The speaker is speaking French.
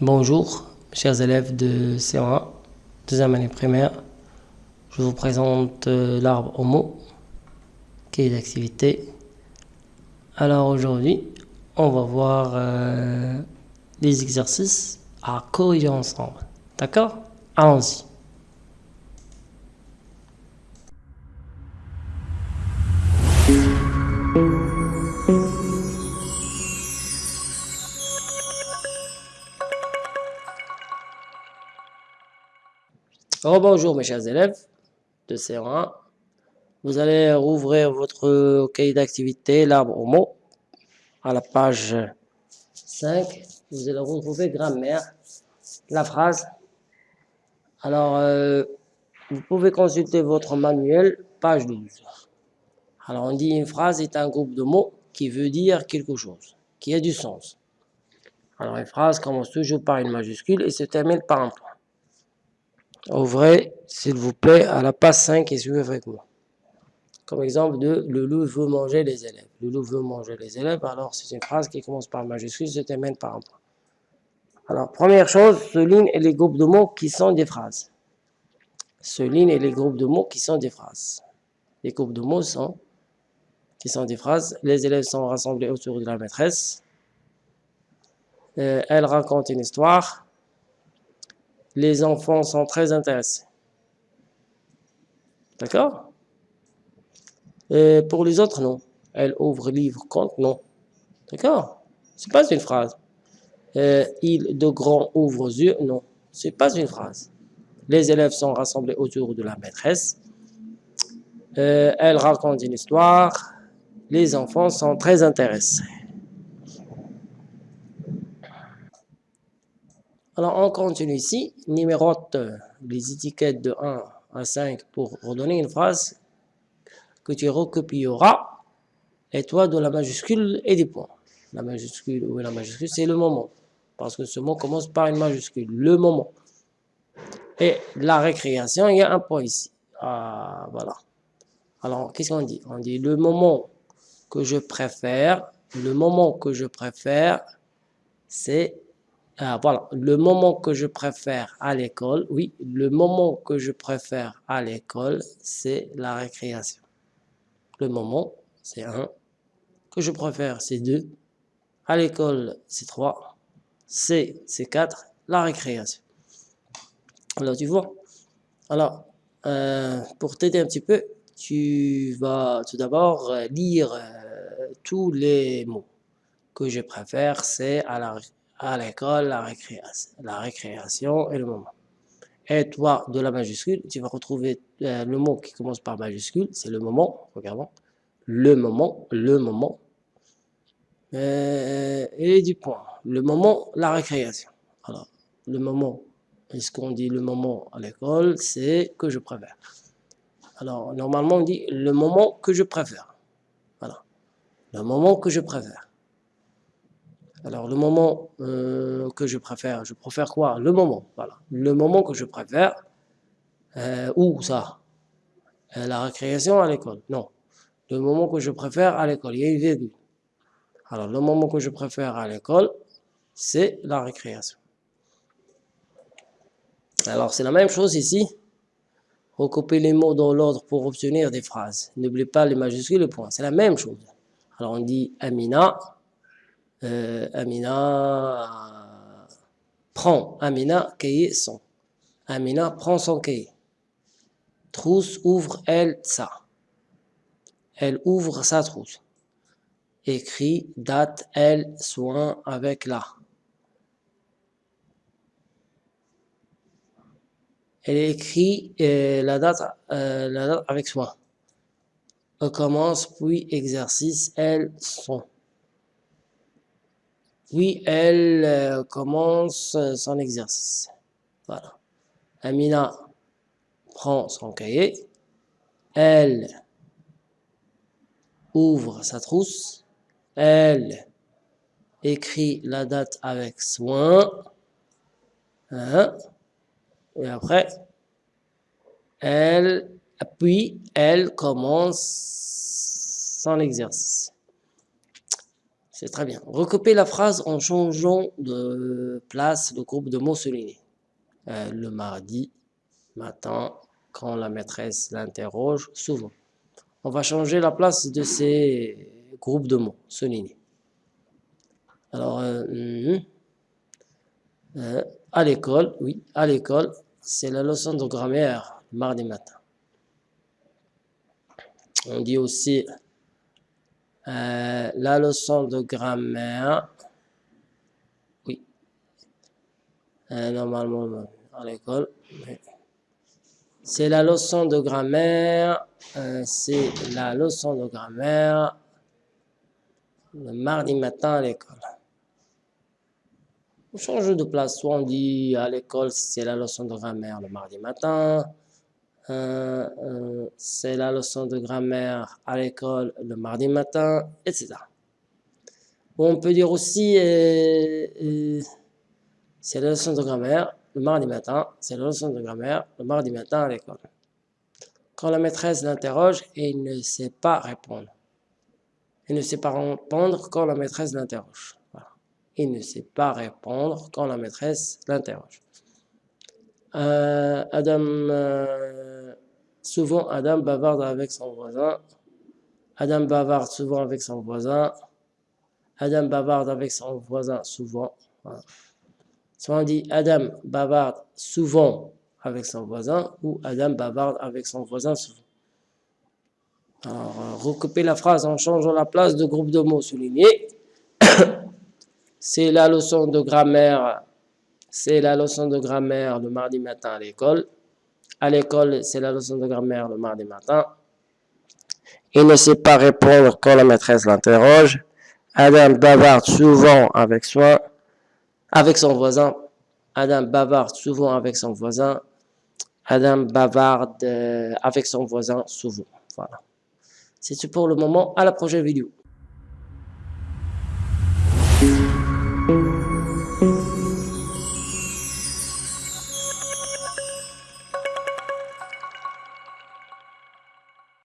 Bonjour, chers élèves de C1, deuxième année primaire. Je vous présente euh, l'arbre homo, qui est d'activité. Alors aujourd'hui, on va voir euh, les exercices à corriger ensemble. D'accord? Allons-y. Oh, bonjour mes chers élèves de C1. Vous allez rouvrir votre cahier d'activité, l'arbre au mot, à la page 5. Vous allez retrouver grammaire, la phrase. Alors, euh, vous pouvez consulter votre manuel, page 12. Alors, on dit une phrase est un groupe de mots qui veut dire quelque chose, qui a du sens. Alors, une phrase commence toujours par une majuscule et se termine par un point. Ouvrez, s'il vous plaît, à la page 5 et suivez avec moi. Comme exemple de « le loup veut manger les élèves ». Le loup veut manger les élèves, alors c'est une phrase qui commence par majuscule, se termine par un point. Alors, première chose, souligne les groupes de mots qui sont des phrases. Souligne les groupes de mots qui sont des phrases. Les groupes de mots sont, qui sont des phrases. Les élèves sont rassemblés autour de la maîtresse. Euh, elle raconte une histoire les enfants sont très intéressés. D'accord? Pour les autres, non. Elle ouvre livre, compte, non. D'accord? C'est pas une phrase. Euh, il de grands ouvre yeux, non. C'est pas une phrase. Les élèves sont rassemblés autour de la maîtresse. Euh, elle raconte une histoire. Les enfants sont très intéressés. Alors, on continue ici, numérote les étiquettes de 1 à 5 pour redonner une phrase que tu recopieras, et toi de la majuscule et des points. La majuscule, ou la majuscule, c'est le moment, parce que ce mot commence par une majuscule, le moment. Et la récréation, il y a un point ici. Ah, voilà. Alors, qu'est-ce qu'on dit? On dit le moment que je préfère, le moment que je préfère, c'est ah, voilà, le moment que je préfère à l'école, oui, le moment que je préfère à l'école, c'est la récréation. Le moment, c'est 1. Que je préfère, c'est 2. À l'école, c'est 3. C, c'est 4. La récréation. Alors, tu vois Alors, euh, pour t'aider un petit peu, tu vas tout d'abord lire euh, tous les mots que je préfère, c'est à la à l'école, la récréation, la récréation et le moment. Et toi, de la majuscule, tu vas retrouver euh, le mot qui commence par majuscule, c'est le moment, regardons, le moment, le moment, euh, et du point, le moment, la récréation. Alors, le moment, est-ce qu'on dit le moment à l'école, c'est que je préfère. Alors, normalement, on dit le moment que je préfère. Voilà, le moment que je préfère. Alors, le moment euh, que je préfère, je préfère quoi? Le moment, voilà. Le moment que je préfère, euh, où ça? Euh, La récréation à l'école Non. Le moment que je préfère à l'école, il y a une virgule. Alors, le moment que je préfère à l'école, c'est la récréation. Alors, c'est la même chose ici. Recouper les mots dans l'ordre pour obtenir des phrases. N'oubliez pas les majuscules et les points. C'est la même chose. Alors, on dit Amina, euh, Amina prend, Amina cahier son. Amina prend son cahier. Trousse ouvre elle ça. Elle ouvre sa trousse. Écrit date elle soin avec la. Elle écrit euh, la, date, euh, la date avec soin. Elle commence puis exercice elle son. Oui, elle euh, commence son exercice. Voilà. Amina prend son cahier. Elle ouvre sa trousse. Elle écrit la date avec soin. Hein? Et après, elle, puis elle commence son exercice. C'est très bien. Recopiez la phrase en changeant de place le groupe de mots soulignés. Euh, le mardi matin, quand la maîtresse l'interroge, souvent. On va changer la place de ces groupes de mots soulignés. Alors, euh, hmm. euh, à l'école, oui, à l'école, c'est la leçon de grammaire mardi matin. On dit aussi euh, la leçon de grammaire. Oui. Euh, normalement, à l'école. C'est la leçon de grammaire. Euh, c'est la leçon de grammaire le mardi matin à l'école. On change de place. Soit on dit à l'école, c'est la leçon de grammaire le mardi matin. Euh, euh, c'est la leçon de grammaire à l'école le mardi matin, etc. on peut dire aussi, euh, c'est la leçon de grammaire le mardi matin, c'est la leçon de grammaire le mardi matin à l'école. Quand la maîtresse l'interroge et il ne sait pas répondre. Il ne sait pas répondre quand la maîtresse l'interroge. Il ne sait pas répondre quand la maîtresse l'interroge. Adam Souvent, Adam bavarde avec son voisin. Adam bavarde souvent avec son voisin. Adam bavarde avec son voisin souvent. Soit on dit Adam bavarde souvent avec son voisin ou Adam bavarde avec son voisin souvent. Alors, euh, recouper la phrase en changeant la place de groupe de mots soulignés. C'est la leçon de grammaire. C'est la leçon de grammaire le mardi matin à l'école. À l'école, c'est la leçon de grammaire le mardi matin. Il ne sait pas répondre quand la maîtresse l'interroge. Adam bavarde souvent avec soi, avec son voisin. Adam bavarde souvent avec son voisin. Adam bavarde euh, avec son voisin souvent. Voilà. C'est tout pour le moment. À la prochaine vidéo.